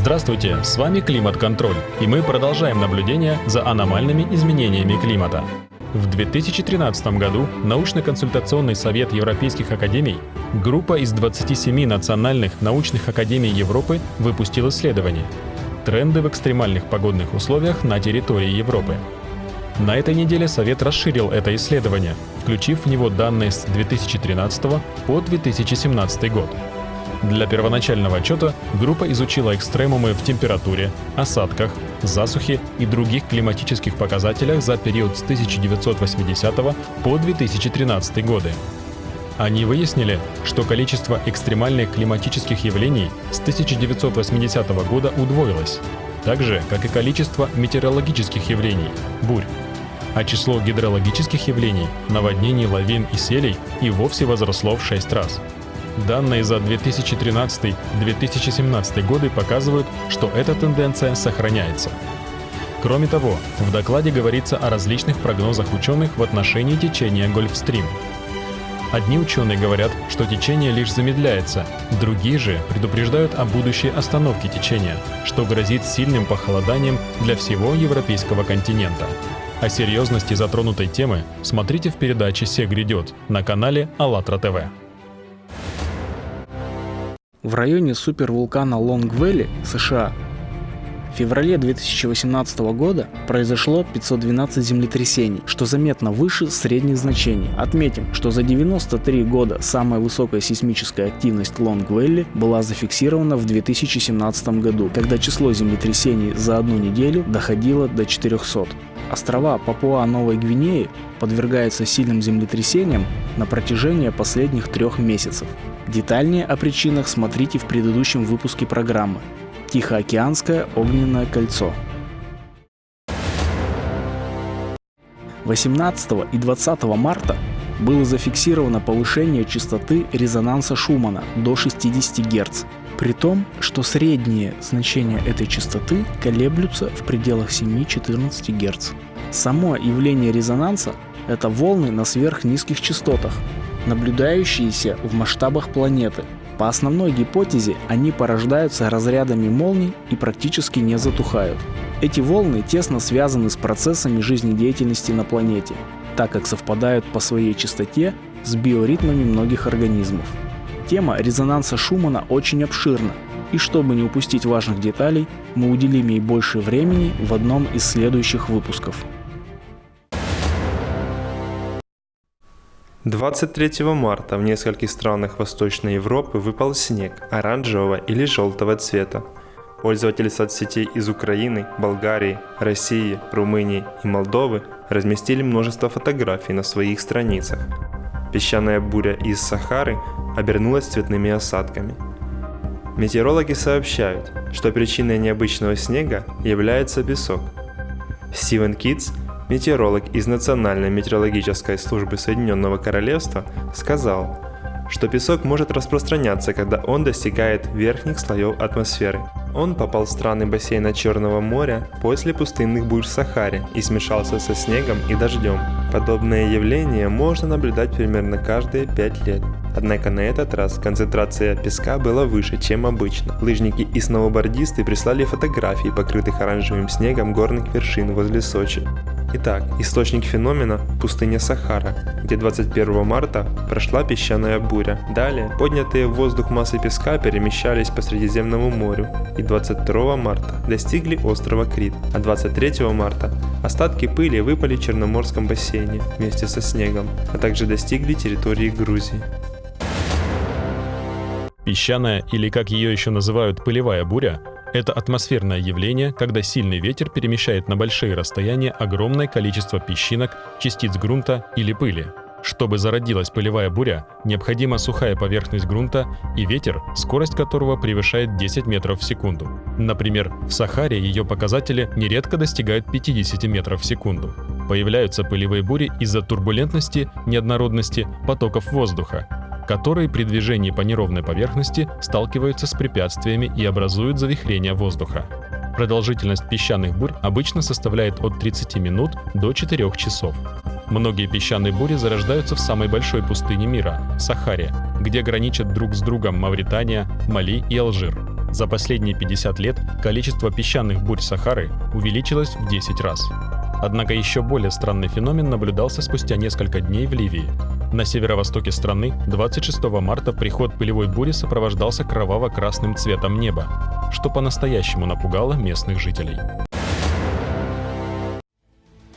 Здравствуйте, с вами Климат-контроль, и мы продолжаем наблюдение за аномальными изменениями климата. В 2013 году научно-консультационный совет Европейских академий, группа из 27 национальных научных академий Европы выпустил исследование «Тренды в экстремальных погодных условиях на территории Европы». На этой неделе Совет расширил это исследование, включив в него данные с 2013 по 2017 год. Для первоначального отчета группа изучила экстремумы в температуре, осадках, засухе и других климатических показателях за период с 1980 по 2013 годы. Они выяснили, что количество экстремальных климатических явлений с 1980 года удвоилось, так же, как и количество метеорологических явлений – бурь. А число гидрологических явлений, наводнений, лавин и селей и вовсе возросло в 6 раз – Данные за 2013-2017 годы показывают, что эта тенденция сохраняется. Кроме того, в докладе говорится о различных прогнозах ученых в отношении течения Гольфстрим. Одни ученые говорят, что течение лишь замедляется, другие же предупреждают о будущей остановке течения, что грозит сильным похолоданием для всего европейского континента. О серьезности затронутой темы смотрите в передаче «Се грядет» на канале АЛЛАТРА ТВ. В районе супервулкана Лонг-Вэлли, США, в феврале 2018 года произошло 512 землетрясений, что заметно выше средних значений. Отметим, что за 93 года самая высокая сейсмическая активность Лонг-Вэлли была зафиксирована в 2017 году, когда число землетрясений за одну неделю доходило до 400. Острова Папуа-Новой Гвинеи подвергаются сильным землетрясениям на протяжении последних трех месяцев. Детальнее о причинах смотрите в предыдущем выпуске программы «Тихоокеанское огненное кольцо». 18 и 20 марта было зафиксировано повышение частоты резонанса Шумана до 60 Гц, при том, что средние значения этой частоты колеблются в пределах 7-14 Гц. Само явление резонанса – это волны на сверхнизких частотах, наблюдающиеся в масштабах планеты. По основной гипотезе они порождаются разрядами молний и практически не затухают. Эти волны тесно связаны с процессами жизнедеятельности на планете, так как совпадают по своей частоте с биоритмами многих организмов. Тема резонанса Шумана очень обширна, и чтобы не упустить важных деталей, мы уделим ей больше времени в одном из следующих выпусков. 23 марта в нескольких странах Восточной Европы выпал снег оранжевого или желтого цвета. Пользователи соцсетей из Украины, Болгарии, России, Румынии и Молдовы разместили множество фотографий на своих страницах. Песчаная буря из Сахары обернулась цветными осадками. Метеорологи сообщают, что причиной необычного снега является песок. Стивен Китс – метеоролог из Национальной метеорологической службы Соединенного Королевства, сказал, что песок может распространяться, когда он достигает верхних слоев атмосферы. Он попал в страны бассейна Черного моря после пустынных бурь в Сахаре и смешался со снегом и дождем. Подобное явление можно наблюдать примерно каждые 5 лет. Однако на этот раз концентрация песка была выше, чем обычно. Лыжники и сноубордисты прислали фотографии покрытых оранжевым снегом горных вершин возле Сочи. Итак, источник феномена – пустыня Сахара, где 21 марта прошла песчаная буря. Далее, поднятые в воздух массы песка перемещались по Средиземному морю и 22 марта достигли острова Крит, а 23 марта остатки пыли выпали в Черноморском бассейне вместе со снегом, а также достигли территории Грузии. Песчаная, или как ее еще называют, пылевая буря, это атмосферное явление, когда сильный ветер перемещает на большие расстояния огромное количество песчинок, частиц грунта или пыли. Чтобы зародилась пылевая буря, необходима сухая поверхность грунта и ветер, скорость которого превышает 10 метров в секунду. Например, в Сахаре ее показатели нередко достигают 50 метров в секунду. Появляются пылевые бури из-за турбулентности, неоднородности потоков воздуха, которые при движении по неровной поверхности сталкиваются с препятствиями и образуют завихрение воздуха. Продолжительность песчаных бурь обычно составляет от 30 минут до 4 часов. Многие песчаные бури зарождаются в самой большой пустыне мира – Сахаре, где граничат друг с другом Мавритания, Мали и Алжир. За последние 50 лет количество песчаных бурь Сахары увеличилось в 10 раз. Однако еще более странный феномен наблюдался спустя несколько дней в Ливии. На северо-востоке страны 26 марта приход пылевой бури сопровождался кроваво-красным цветом неба, что по-настоящему напугало местных жителей.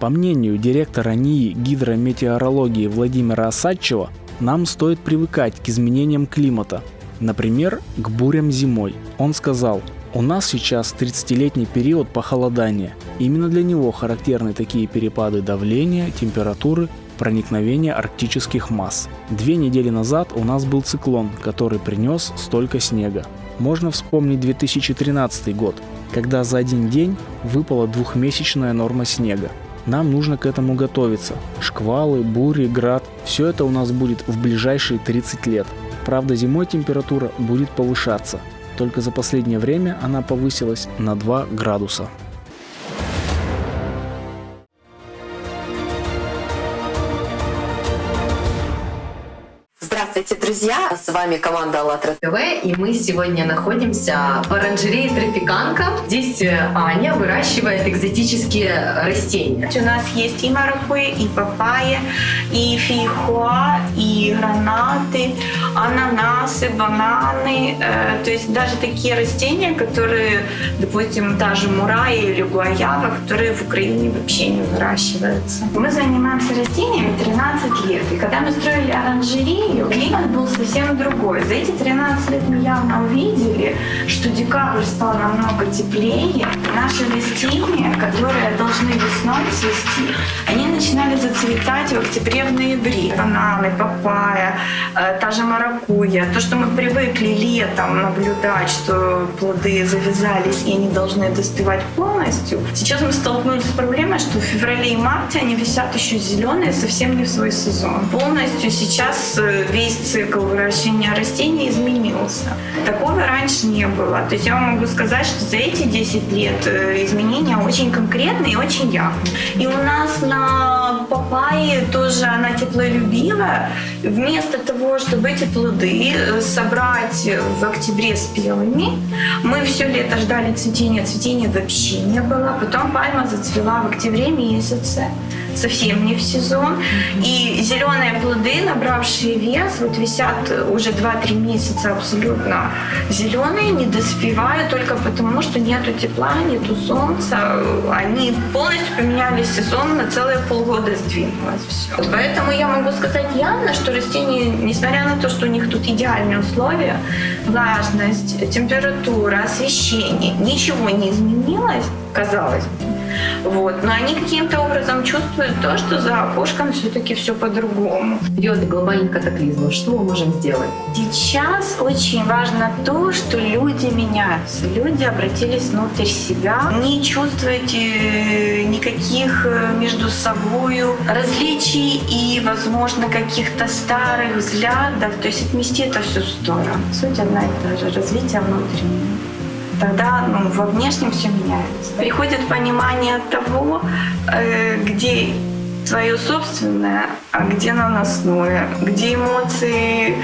По мнению директора НИИ гидрометеорологии Владимира Осадчева, нам стоит привыкать к изменениям климата, например, к бурям зимой. Он сказал, у нас сейчас 30-летний период похолодания. Именно для него характерны такие перепады давления, температуры, проникновения арктических масс. Две недели назад у нас был циклон, который принес столько снега. Можно вспомнить 2013 год, когда за один день выпала двухмесячная норма снега. Нам нужно к этому готовиться. Шквалы, бури, град – все это у нас будет в ближайшие 30 лет. Правда, зимой температура будет повышаться. Только за последнее время она повысилась на 2 градуса. Друзья! С вами команда АЛЛАТРА ТВ, и мы сегодня находимся в оранжерее Тропиканка. Здесь э, Аня выращивает экзотические растения. У нас есть и маракуйя, и папайя, и фейхоа, и гранаты, ананасы, бананы. Э, то есть даже такие растения, которые, допустим, даже мурая или гуаява, которые в Украине вообще не выращиваются. Мы занимаемся растениями 13 лет. И когда мы строили оранжерею, климат был совсем другой. За эти 13 лет мы явно увидели, что декабрь стал намного теплее. Наши растения, которые должны весной цвести, они начинали зацветать в октябре, в ноябре. Бананы, папайя, э, та же маракуйя. То, что мы привыкли летом наблюдать, что плоды завязались и они должны достывать полностью. Сейчас мы столкнулись с проблемой, что в феврале и марте они висят еще зеленые, совсем не в свой сезон. Полностью сейчас э, весь цикл выращивания растений изменился. Такого раньше не было. То есть я могу сказать, что за эти 10 лет э, изменения очень конкретные и очень явные. И у нас на Um, папайе тоже она теплолюбивая. Вместо того, чтобы эти плоды э, собрать в октябре спелыми, мы все лето ждали цветения. Цветения вообще не было. Потом пальма зацвела в октябре месяце совсем не в сезон. И зеленые плоды, набравшие вес, вот висят уже 2-3 месяца абсолютно зеленые, не доспевают только потому, что нету тепла, нету солнца. Они полностью поменяли сезон на целые полгода сдвинулось все. Поэтому я могу сказать явно, что растения, несмотря на то, что у них тут идеальные условия, влажность, температура, освещение, ничего не изменилось, казалось бы. Вот. Но они каким-то образом чувствуют то, что за окошком все-таки все по-другому. Идет глобальный катаклизм. Что мы можем сделать? Сейчас очень важно то, что люди меняются. Люди обратились внутрь себя. Не чувствуете никаких э, между собой различий и, возможно, каких-то старых взглядов. То есть отмести это все в сторону. Суть одна и та же. Развитие внутреннее тогда ну, во внешнем все меняется. Приходит понимание того, э, где свое собственное, а где наносное, где эмоции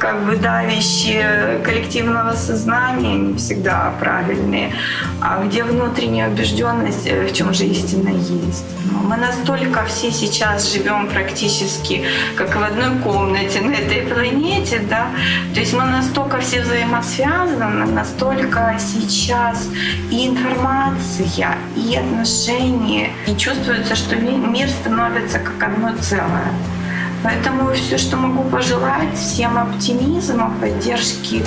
как бы давящие коллективного сознания не всегда правильные, а где внутренняя убежденность, э, в чем же истина есть. Мы настолько все сейчас живем практически как в одной комнате на да, то есть мы настолько все взаимосвязаны, настолько сейчас и информация, и отношения, и чувствуется, что мир становится как одно целое. Поэтому все, что могу пожелать, всем оптимизма, поддержки,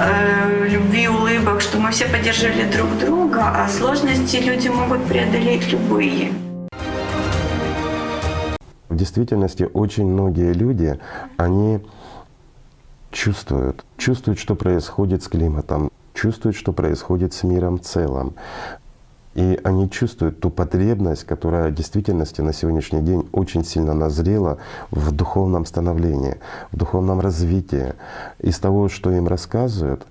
э, любви, улыбок, что мы все поддерживали друг друга, а сложности люди могут преодолеть любые. В действительности очень многие люди, они чувствуют, чувствуют, что происходит с климатом, чувствуют, что происходит с миром в целом. И они чувствуют ту потребность, которая в действительности на сегодняшний день очень сильно назрела в духовном становлении, в духовном развитии. Из того, что им рассказывают,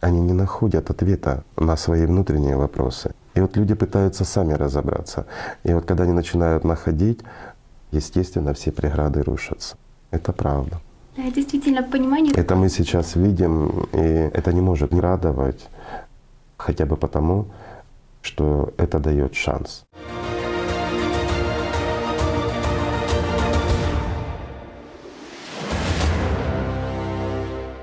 они не находят ответа на свои внутренние вопросы. И вот люди пытаются сами разобраться. И вот когда они начинают находить, естественно, все преграды рушатся. Это правда. Да, действительно, понимание. Это мы сейчас видим, и это не может не радовать, хотя бы потому, что это дает шанс.